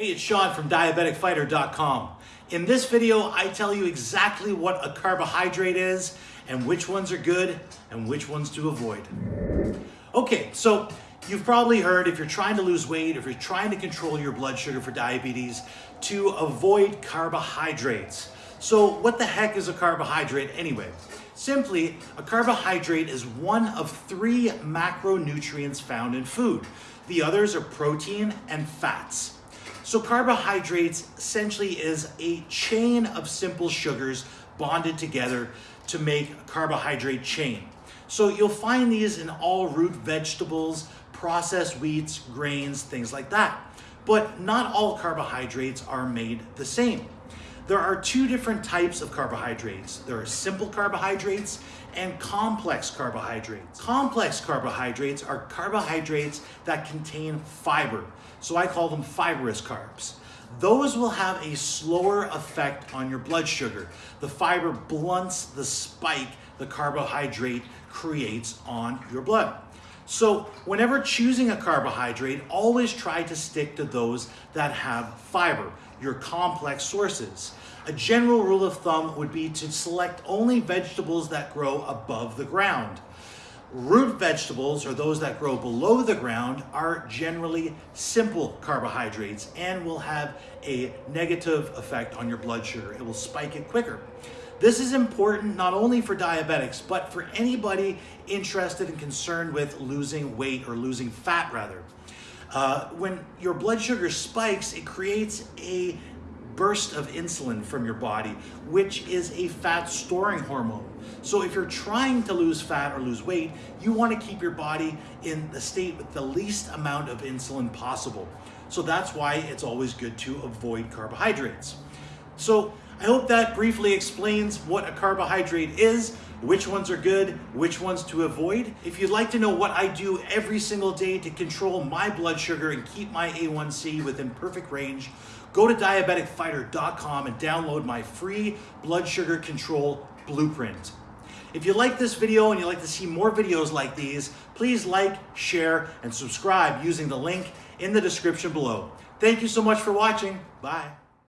Hey, it's Sean from DiabeticFighter.com. In this video, I tell you exactly what a carbohydrate is and which ones are good and which ones to avoid. Okay, so you've probably heard if you're trying to lose weight, if you're trying to control your blood sugar for diabetes, to avoid carbohydrates. So what the heck is a carbohydrate anyway? Simply, a carbohydrate is one of three macronutrients found in food. The others are protein and fats. So carbohydrates essentially is a chain of simple sugars bonded together to make a carbohydrate chain. So you'll find these in all root vegetables, processed wheats, grains, things like that. But not all carbohydrates are made the same. There are two different types of carbohydrates. There are simple carbohydrates and complex carbohydrates. Complex carbohydrates are carbohydrates that contain fiber. So I call them fibrous carbs. Those will have a slower effect on your blood sugar. The fiber blunts the spike the carbohydrate creates on your blood. So whenever choosing a carbohydrate, always try to stick to those that have fiber, your complex sources. A general rule of thumb would be to select only vegetables that grow above the ground. Root vegetables, or those that grow below the ground, are generally simple carbohydrates and will have a negative effect on your blood sugar. It will spike it quicker. This is important not only for diabetics, but for anybody interested and concerned with losing weight or losing fat rather. Uh, when your blood sugar spikes, it creates a burst of insulin from your body, which is a fat storing hormone. So if you're trying to lose fat or lose weight, you want to keep your body in the state with the least amount of insulin possible. So that's why it's always good to avoid carbohydrates. So I hope that briefly explains what a carbohydrate is, which ones are good, which ones to avoid. If you'd like to know what I do every single day to control my blood sugar and keep my A1C within perfect range, go to diabeticfighter.com and download my free blood sugar control blueprint. If you like this video and you'd like to see more videos like these, please like, share, and subscribe using the link in the description below. Thank you so much for watching. Bye.